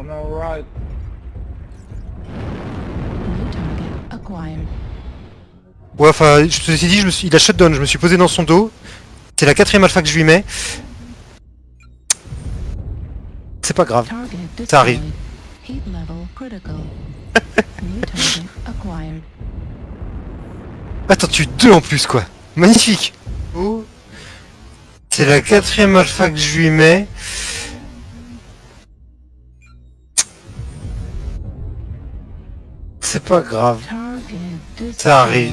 On. Ouais, enfin, je te suis dit, je me suis... il a shutdown, je me suis posé dans son dos. C'est la quatrième alpha que je lui mets. C'est pas grave. Ça arrive. Attends, tu deux en plus, quoi. Magnifique. Oh. C'est la quatrième alpha que je lui mets. C'est pas grave. Ça arrive.